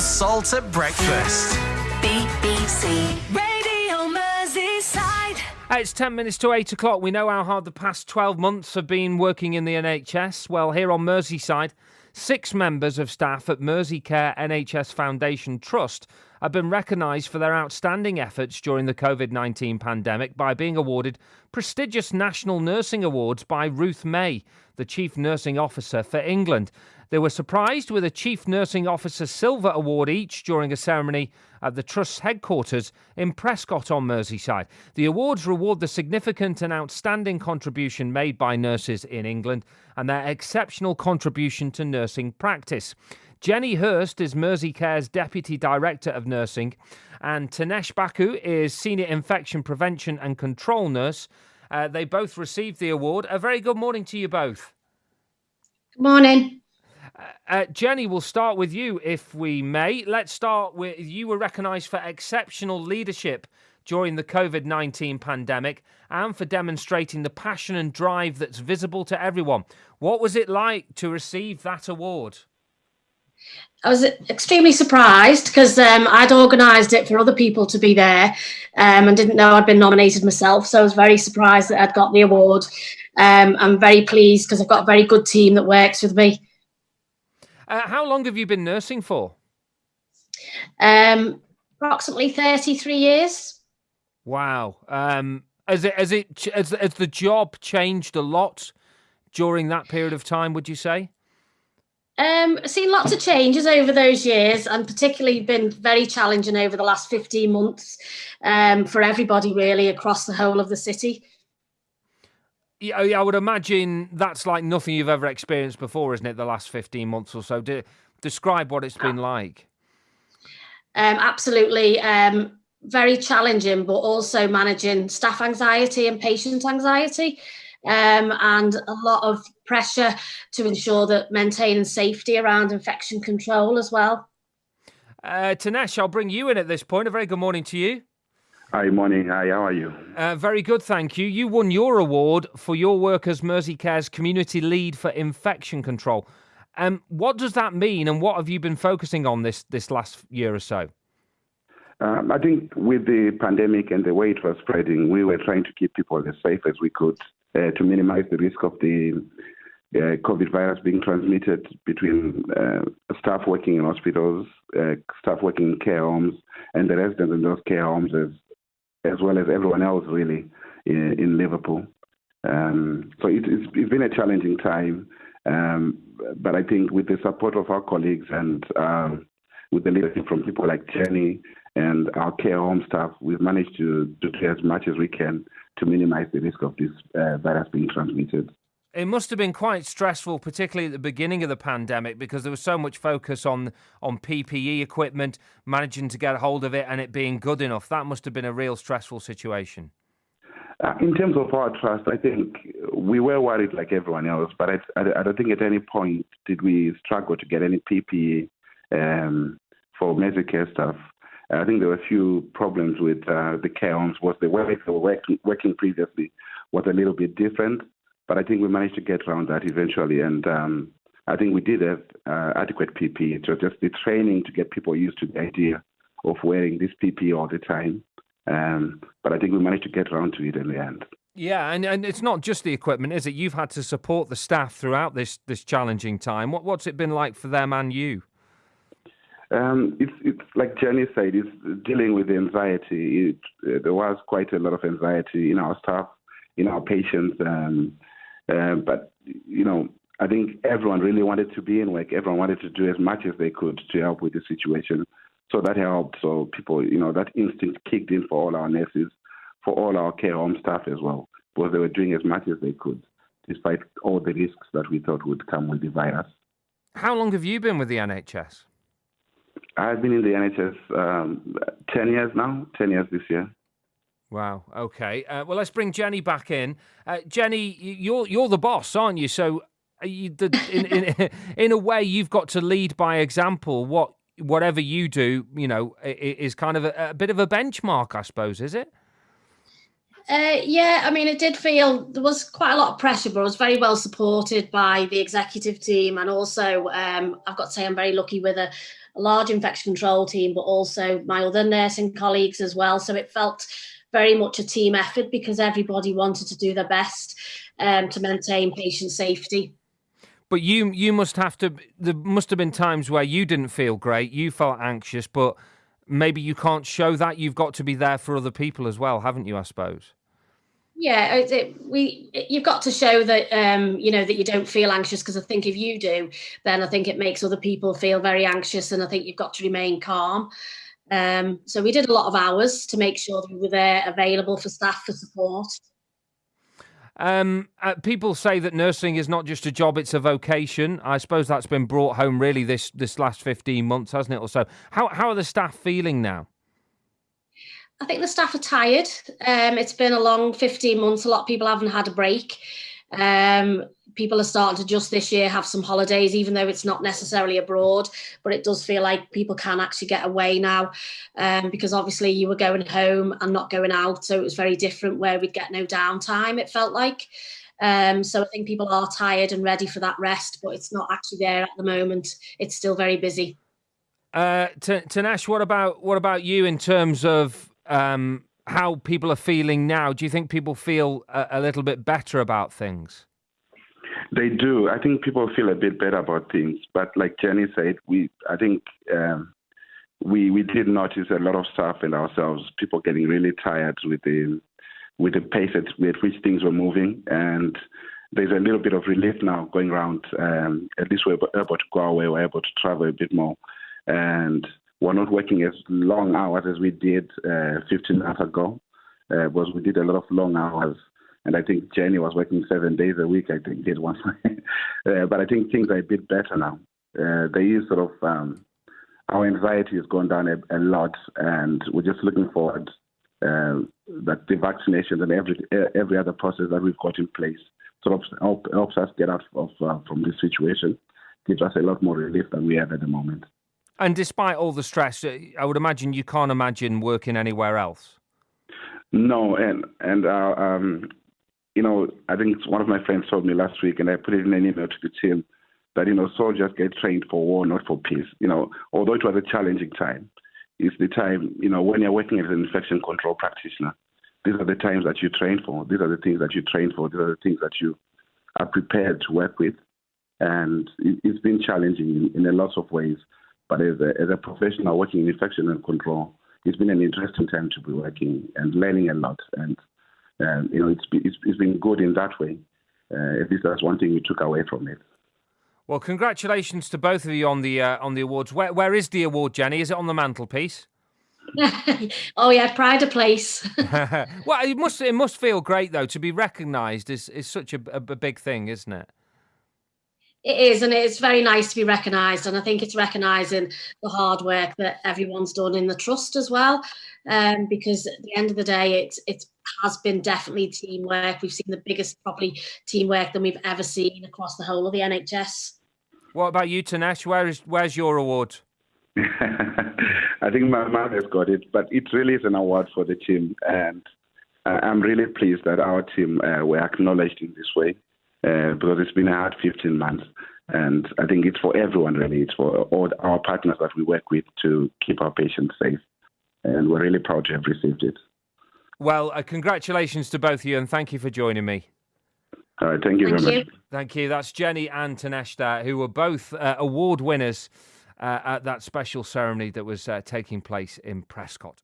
salt at breakfast. BBC Radio Merseyside. It's 10 minutes to 8 o'clock. We know how hard the past 12 months have been working in the NHS. Well, here on Merseyside, six members of staff at Merseycare NHS Foundation Trust have been recognised for their outstanding efforts during the COVID 19 pandemic by being awarded prestigious National Nursing Awards by Ruth May, the Chief Nursing Officer for England. They were surprised with a Chief Nursing Officer Silver Award each during a ceremony at the Trust's headquarters in Prescot on Merseyside. The awards reward the significant and outstanding contribution made by nurses in England and their exceptional contribution to nursing practice. Jenny Hurst is Merseycare's Deputy Director of Nursing, and Tanesh Baku is Senior Infection Prevention and Control Nurse. Uh, they both received the award. A very good morning to you both. Good morning. Uh, Jenny, we'll start with you, if we may. Let's start with you were recognised for exceptional leadership during the COVID 19 pandemic and for demonstrating the passion and drive that's visible to everyone. What was it like to receive that award? I was extremely surprised because um, I'd organised it for other people to be there um, and didn't know I'd been nominated myself. So I was very surprised that I'd got the award. Um, I'm very pleased because I've got a very good team that works with me. Uh, how long have you been nursing for? Um, approximately 33 years. Wow. Um, has it has it has, has the job changed a lot during that period of time? Would you say? Um, I've seen lots of changes over those years, and particularly been very challenging over the last 15 months um, for everybody, really, across the whole of the city. Yeah, I would imagine that's like nothing you've ever experienced before, isn't it? The last 15 months or so. De- describe what it's been like. Um, absolutely. Um, very challenging, but also managing staff anxiety and patient anxiety, um, and a lot of pressure to ensure that maintaining safety around infection control as well. Uh, Tanesh, I'll bring you in at this point. A very good morning to you. Hi, morning. Hi, how are you? Uh, very good, thank you. You won your award for your work as Merseycare's community lead for infection control. Um, what does that mean, and what have you been focusing on this this last year or so? Um, I think with the pandemic and the way it was spreading, we were trying to keep people as safe as we could to minimize the risk of the uh, COVID virus being transmitted between uh, staff working in hospitals, uh, staff working in care homes, and the residents in those care homes as as well as everyone else really in, in Liverpool. Um, so it, it's, it's been a challenging time, um, but I think with the support of our colleagues and um, with the leadership from people like Jenny and our care home staff, we've managed to, do as much as we can to minimize the risk of this uh, virus being transmitted. It must have been quite stressful, particularly at the beginning of the pandemic, because there was so much focus on on PPE equipment, managing to get hold of it, and it being good enough. That must have been a real stressful situation. Uh, in terms of our trust, I think we were worried like everyone else, but I, I, I don't think at any point did we struggle to get any PPE um, for care staff. I think there were a few problems with uh, the homes. Was the way they were working, working previously was a little bit different. But I think we managed to get around that eventually, and um, I think we did have uh, adequate PPE. Was just the training to get people used to the idea of wearing this PPE all the time. Um, but I think we managed to get around to it in the end. Yeah, and, and it's not just the equipment, is it? You've had to support the staff throughout this this challenging time. What what's it been like for them and you? Um, it's it's like Jenny said, it's dealing with the anxiety. It, uh, there was quite a lot of anxiety in our staff, in our patients. Um, uh, but, you know, I think everyone really wanted to be in work. Everyone wanted to do as much as they could to help with the situation. So that helped. So people, you know, that instinct kicked in for all our nurses, for all our care home staff as well, because they were doing as much as they could, despite all the risks that we thought would come with the virus. How long have you been with the NHS? I've been in the NHS um, 10 years now, 10 years this year. Wow. Okay. Uh, well, let's bring Jenny back in. Uh, Jenny, you're you're the boss, aren't you? So, you, the, in, in in a way, you've got to lead by example. What whatever you do, you know, is kind of a, a bit of a benchmark, I suppose, is it? Uh, yeah, I mean, it did feel there was quite a lot of pressure, but I was very well supported by the executive team. And also, um, I've got to say, I'm very lucky with a, a, large infection control team, but also my other nursing colleagues as well. So it felt very much a team effort because everybody wanted to do their best um, to maintain patient safety. But you you must have to. There must have been times where you didn't feel great. You felt anxious, but maybe you can't show that. You've got to be there for other people as well, haven't you? I suppose. Yeah, it, we you've got to show that um, you know that you don't feel anxious because I think if you do, then I think it makes other people feel very anxious, and I think you've got to remain calm. Um, so we did a lot of hours to make sure that we were there, available for staff for support. Um, uh, people say that nursing is not just a job; it's a vocation. I suppose that's been brought home really this this last fifteen months, hasn't it? Or so. How how are the staff feeling now? I think the staff are tired. Um, it's been a long 15 months. A lot of people haven't had a break. Um, people are starting to just this year have some holidays, even though it's not necessarily abroad. But it does feel like people can actually get away now um, because obviously you were going home and not going out. So it was very different where we'd get no downtime, it felt like. Um, so I think people are tired and ready for that rest, but it's not actually there at the moment. It's still very busy. Uh, Tanesh, what about what about you in terms of um, how people are feeling now. Do you think people feel a, a, little bit better about things? They do. I think people feel a bit better about things. But like Jenny said, we I think um, we we did notice a lot of stuff in ourselves. People getting really tired with the with the pace at, at which things were moving, and there's a little bit of relief now going around. Um, at least we're able to go away, we're able to travel a bit more, and we're not working as long hours as we did uh, 15 months ago, uh, because we did a lot of long hours. And I think Jenny was working seven days a week, I think, did once. uh, but I think things are a bit better now. Uh, there is sort of, um, our anxiety has gone down a, a, lot, and we're just looking forward uh, that the vaccinations and every every other process that we've got in place sort of help, helps us get out of uh, from this situation, gives us a lot more relief than we have at the moment. And despite all the stress, uh, I would imagine you can't imagine working anywhere else. No, and and uh, um, you know, I think one of my friends told me last week, and I put it in an email to the team that you know soldiers get trained for war, not for peace. You know, although it was a challenging time, it's the time you know when you're working as an infection control practitioner. These are the times that you train for. These are the things that you train for. These are the things that you are prepared to work with, and it's been challenging in, in a lot of ways. But as a, as a professional working in infection and control, it's been an interesting time to be working and learning a lot. And um, you know, it's, it's, it's been good in that way. Uh, at least that's one thing we took away from it. Well, congratulations to both of you on the uh, on the awards. Where where is the award, Jenny? Is it on the mantelpiece? oh yeah, pride of place. well, it must it must feel great though to be recognised is is such a, a, a big thing, isn't it? It is, and it's very nice to be recognised. And I think it's recognising the hard work that everyone's done in the trust as well. Um, because at the end of the day, it it has been definitely teamwork. We've seen the biggest probably teamwork than we've ever seen across the whole of the NHS. What about you, Tanesh? Where is where's your award? I think my mom has got it, but it really is an award for the team, and I'm really pleased that our team uh, were acknowledged in this way uh, because it's been a hard 15 months. And I think it's for everyone, really. It's for all our partners that we work with to keep our patients safe. And we're really proud to have received it. Well, uh, congratulations to both of you, and thank you for joining me. All right, thank you thank very you. much. Thank you. That's Jenny and Taneshta, who were both uh, award winners uh, at that special ceremony that was uh, taking place in Prescot.